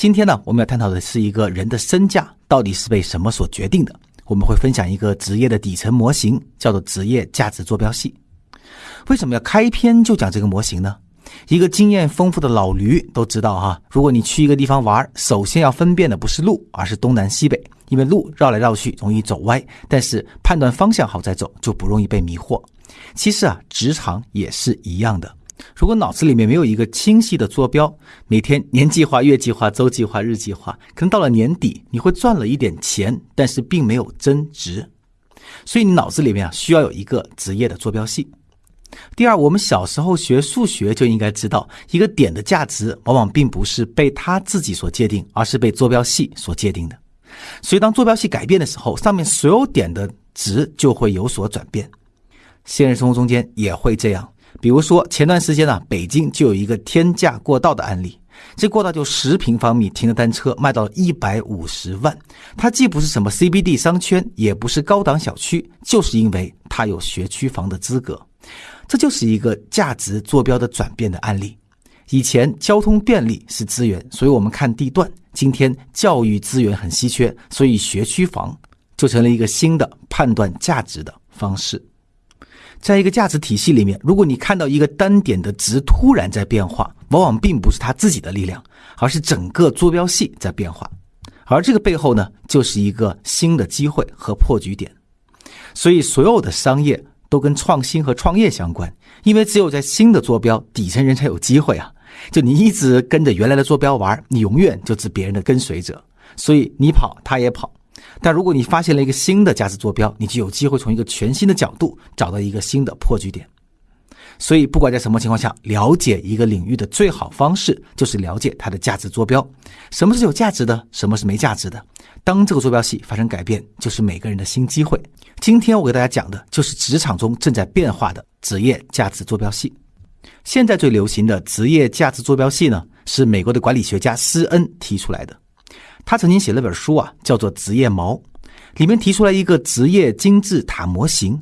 今天呢，我们要探讨的是一个人的身价到底是被什么所决定的。我们会分享一个职业的底层模型，叫做职业价值坐标系。为什么要开篇就讲这个模型呢？一个经验丰富的老驴都知道哈，如果你去一个地方玩，首先要分辨的不是路，而是东南西北，因为路绕来绕去容易走歪，但是判断方向好再走，就不容易被迷惑。其实啊，职场也是一样的。如果脑子里面没有一个清晰的坐标，每天年计划、月计划、周计划、日计划，可能到了年底你会赚了一点钱，但是并没有增值。所以你脑子里面啊需要有一个职业的坐标系。第二，我们小时候学数学就应该知道，一个点的价值往往并不是被它自己所界定，而是被坐标系所界定的。所以当坐标系改变的时候，上面所有点的值就会有所转变。现实生活中间也会这样。比如说，前段时间呢，北京就有一个天价过道的案例。这过道就十平方米停的单车卖到了一百五十万。它既不是什么 CBD 商圈，也不是高档小区，就是因为它有学区房的资格。这就是一个价值坐标的转变的案例。以前交通便利是资源，所以我们看地段；今天教育资源很稀缺，所以学区房就成了一个新的判断价值的方式。在一个价值体系里面，如果你看到一个单点的值突然在变化，往往并不是它自己的力量，而是整个坐标系在变化。而这个背后呢，就是一个新的机会和破局点。所以，所有的商业都跟创新和创业相关，因为只有在新的坐标，底层人才有机会啊。就你一直跟着原来的坐标玩，你永远就是别人的跟随者。所以你跑，他也跑。但如果你发现了一个新的价值坐标，你就有机会从一个全新的角度找到一个新的破局点。所以，不管在什么情况下，了解一个领域的最好方式就是了解它的价值坐标。什么是有价值的？什么是没价值的？当这个坐标系发生改变，就是每个人的新机会。今天我给大家讲的就是职场中正在变化的职业价值坐标系。现在最流行的职业价值坐标系呢，是美国的管理学家施恩提出来的。他曾经写了本书啊，叫做《职业锚》，里面提出来一个职业金字塔模型，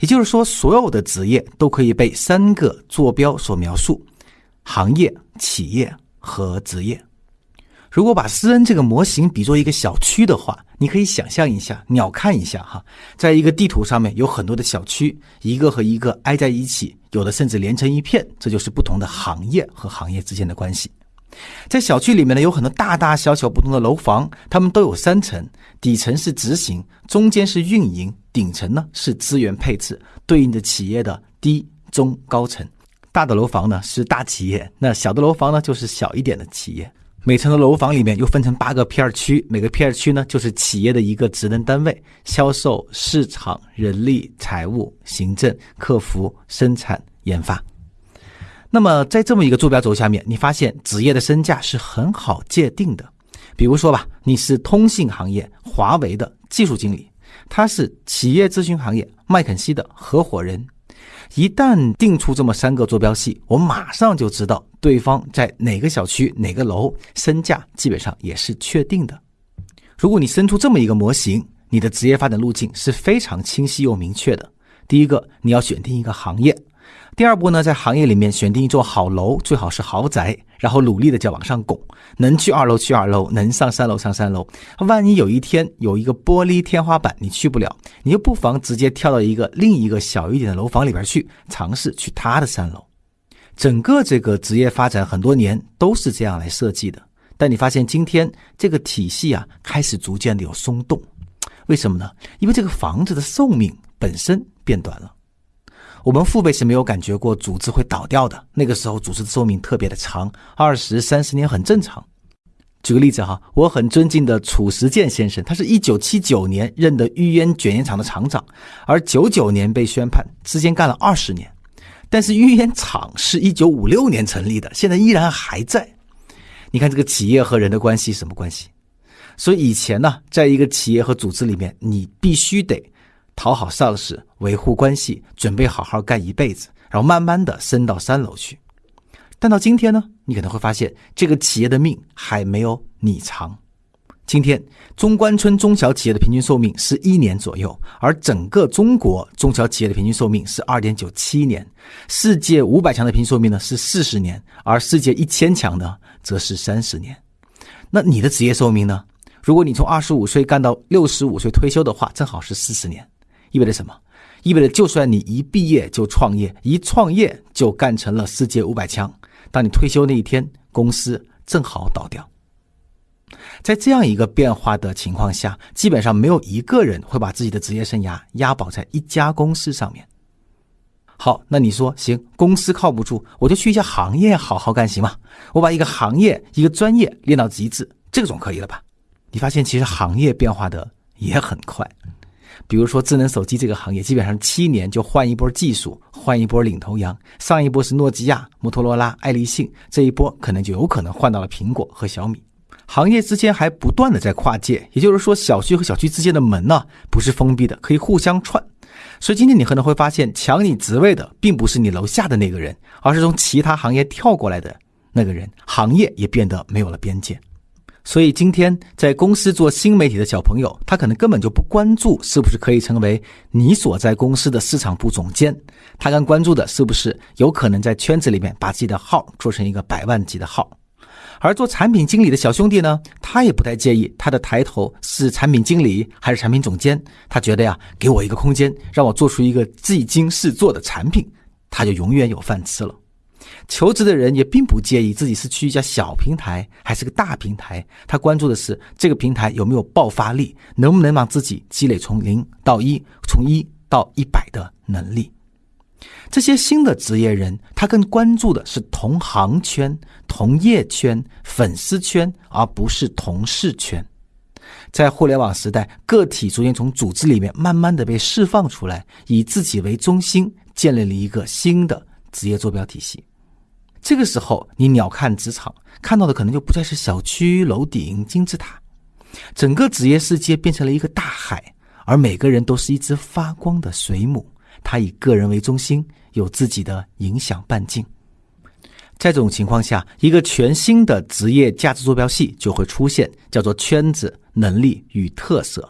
也就是说，所有的职业都可以被三个坐标所描述：行业、企业和职业。如果把施恩这个模型比作一个小区的话，你可以想象一下，鸟看一下哈，在一个地图上面有很多的小区，一个和一个挨在一起，有的甚至连成一片，这就是不同的行业和行业之间的关系。在小区里面呢，有很多大大小小不同的楼房，它们都有三层，底层是执行，中间是运营，顶层呢是资源配置，对应着企业的低、中、高层。大的楼房呢是大企业，那小的楼房呢就是小一点的企业。每层的楼房里面又分成八个片区，每个片区呢就是企业的一个职能单位：销售、市场、人力、财务、行政、客服、生产、研发。那么，在这么一个坐标轴下面，你发现职业的身价是很好界定的。比如说吧，你是通信行业华为的技术经理，他是企业咨询行业麦肯锡的合伙人。一旦定出这么三个坐标系，我马上就知道对方在哪个小区、哪个楼，身价基本上也是确定的。如果你生出这么一个模型，你的职业发展路径是非常清晰又明确的。第一个，你要选定一个行业。第二步呢，在行业里面选定一座好楼，最好是豪宅，然后努力的就往上拱，能去二楼去二楼，能上三楼上三楼。万一有一天有一个玻璃天花板你去不了，你就不妨直接跳到一个另一个小一点的楼房里边去，尝试去他的三楼。整个这个职业发展很多年都是这样来设计的，但你发现今天这个体系啊开始逐渐的有松动，为什么呢？因为这个房子的寿命本身变短了。我们父辈是没有感觉过组织会倒掉的。那个时候，组织的寿命特别的长，二十三十年很正常。举个例子哈，我很尊敬的褚时健先生，他是一九七九年任的玉烟卷烟厂的厂长，而九九年被宣判，之间干了二十年。但是玉烟厂是一九五六年成立的，现在依然还在。你看这个企业和人的关系什么关系？所以以前呢，在一个企业和组织里面，你必须得。讨好上司，维护关系，准备好好干一辈子，然后慢慢的升到三楼去。但到今天呢，你可能会发现，这个企业的命还没有你长。今天中关村中小企业的平均寿命是一年左右，而整个中国中小企业的平均寿命是二点九七年。世界五百强的平均寿命呢是四十年，而世界一千强呢则是三十年。那你的职业寿命呢？如果你从二十五岁干到六十五岁退休的话，正好是四十年，意味着什么？意味着就算你一毕业就创业，一创业就干成了世界五百强，当你退休那一天，公司正好倒掉。在这样一个变化的情况下，基本上没有一个人会把自己的职业生涯押宝在一家公司上面。好，那你说行，公司靠不住，我就去一些行业好好干，行吗？我把一个行业、一个专业练到极致，这个总可以了吧？你发现其实行业变化的也很快，比如说智能手机这个行业，基本上七年就换一波技术，换一波领头羊。上一波是诺基亚、摩托罗拉、爱立信，这一波可能就有可能换到了苹果和小米。行业之间还不断的在跨界，也就是说，小区和小区之间的门呢不是封闭的，可以互相串。所以今天你可能会发现，抢你职位的并不是你楼下的那个人，而是从其他行业跳过来的那个人。行业也变得没有了边界。所以今天在公司做新媒体的小朋友，他可能根本就不关注是不是可以成为你所在公司的市场部总监，他更关注的是不是有可能在圈子里面把自己的号做成一个百万级的号。而做产品经理的小兄弟呢，他也不太介意他的抬头是产品经理还是产品总监，他觉得呀，给我一个空间，让我做出一个技惊四座的产品，他就永远有饭吃了。求职的人也并不介意自己是去一家小平台还是个大平台，他关注的是这个平台有没有爆发力，能不能让自己积累从零到一，从一到一百的能力。这些新的职业人，他更关注的是同行圈、同业圈、粉丝圈，而不是同事圈。在互联网时代，个体逐渐从组织里面慢慢的被释放出来，以自己为中心，建立了一个新的职业坐标体系。这个时候，你鸟瞰职场，看到的可能就不再是小区、楼顶、金字塔，整个职业世界变成了一个大海，而每个人都是一只发光的水母。他以个人为中心，有自己的影响半径。在这种情况下，一个全新的职业价值坐标系就会出现，叫做圈子、能力与特色。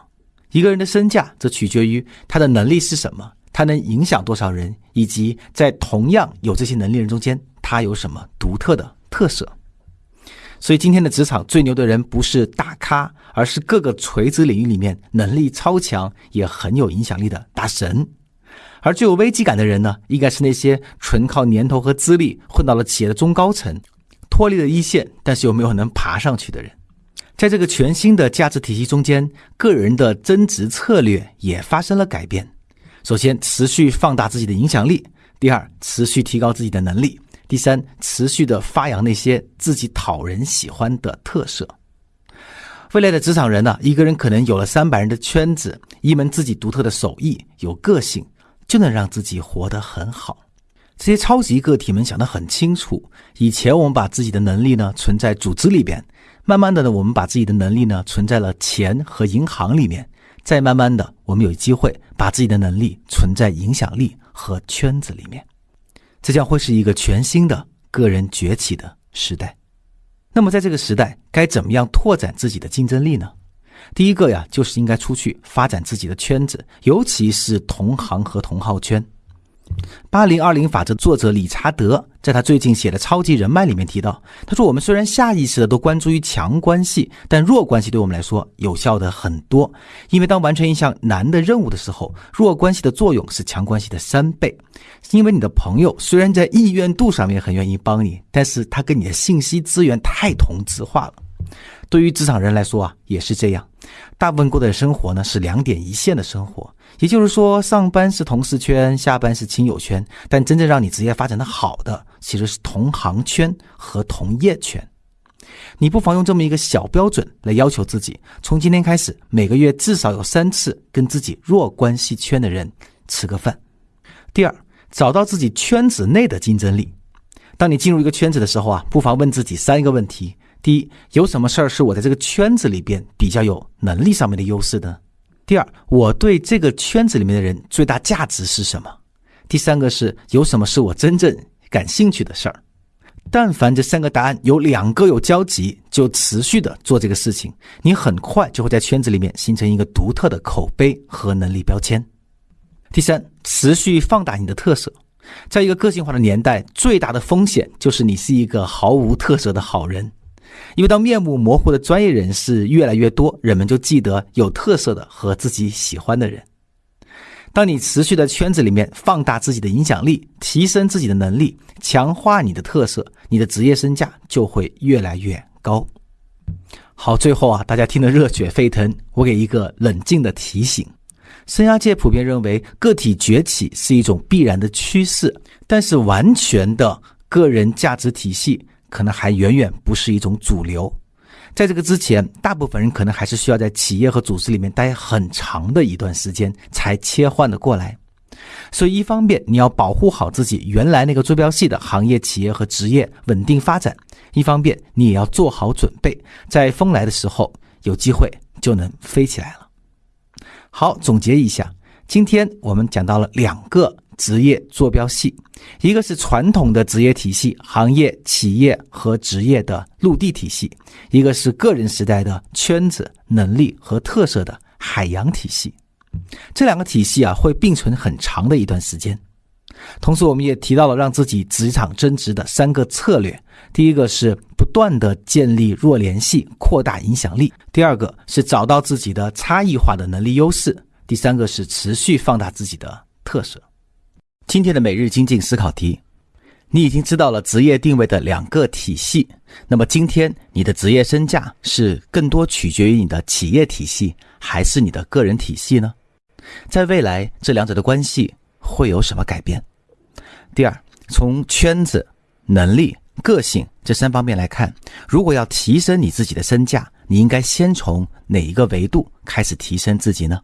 一个人的身价则取决于他的能力是什么，他能影响多少人，以及在同样有这些能力人中间，他有什么独特的特色。所以，今天的职场最牛的人不是大咖，而是各个垂直领域里面能力超强、也很有影响力的大神。而最有危机感的人呢，应该是那些纯靠年头和资历混到了企业的中高层，脱离了一线，但是又没有能爬上去的人。在这个全新的价值体系中间，个人的增值策略也发生了改变。首先，持续放大自己的影响力；第二，持续提高自己的能力；第三，持续的发扬那些自己讨人喜欢的特色。未来的职场人呢，一个人可能有了三百人的圈子，一门自己独特的手艺，有个性。就能让自己活得很好。这些超级个体们想得很清楚。以前我们把自己的能力呢存在组织里边，慢慢的呢，我们把自己的能力呢存在了钱和银行里面，再慢慢的，我们有机会把自己的能力存在影响力和圈子里面。这将会是一个全新的个人崛起的时代。那么在这个时代，该怎么样拓展自己的竞争力呢？第一个呀，就是应该出去发展自己的圈子，尤其是同行和同号圈。八零二零法则作者理查德在他最近写的《超级人脉》里面提到，他说：“我们虽然下意识的都关注于强关系，但弱关系对我们来说有效的很多。因为当完成一项难的任务的时候，弱关系的作用是强关系的三倍。因为你的朋友虽然在意愿度上面很愿意帮你，但是他跟你的信息资源太同质化了。”对于职场人来说啊，也是这样。大部分过的生活呢是两点一线的生活，也就是说，上班是同事圈，下班是亲友圈，但真正让你职业发展的好的，其实是同行圈和同业圈。你不妨用这么一个小标准来要求自己：从今天开始，每个月至少有三次跟自己弱关系圈的人吃个饭。第二，找到自己圈子内的竞争力。当你进入一个圈子的时候啊，不妨问自己三个问题。第一，有什么事儿是我在这个圈子里边比较有能力上面的优势的？第二，我对这个圈子里面的人最大价值是什么？第三个是有什么是我真正感兴趣的事儿？但凡这三个答案有两个有交集，就持续的做这个事情，你很快就会在圈子里面形成一个独特的口碑和能力标签。第三，持续放大你的特色，在一个个性化的年代，最大的风险就是你是一个毫无特色的好人。因为当面目模糊的专业人士越来越多，人们就记得有特色的和自己喜欢的人。当你持续在圈子里面放大自己的影响力，提升自己的能力，强化你的特色，你的职业身价就会越来越高。好，最后啊，大家听得热血沸腾，我给一个冷静的提醒：生涯界普遍认为个体崛起是一种必然的趋势，但是完全的个人价值体系可能还远远不是一种主流。在这个之前，大部分人可能还是需要在企业和组织里面待很长的一段时间才切换的过来。所以，一方面你要保护好自己原来那个坐标系的行业、企业和职业稳定发展；一方面你也要做好准备，在风来的时候有机会就能飞起来了。好，总结一下，今天我们讲到了两个。职业坐标系，一个是传统的职业体系，行业、企业和职业的陆地体系；一个是个人时代的圈子、能力和特色的海洋体系。这两个体系啊，会并存很长的一段时间。同时，我们也提到了让自己职场增值的三个策略：第一个是不断的建立弱联系，扩大影响力；第二个是找到自己的差异化的能力优势；第三个是持续放大自己的特色。今天的每日精进思考题，你已经知道了职业定位的两个体系。那么今天你的职业身价是更多取决于你的企业体系，还是你的个人体系呢？在未来，这两者的关系会有什么改变？第二，从圈子、能力、个性这三方面来看，如果要提升你自己的身价，你应该先从哪一个维度开始提升自己呢？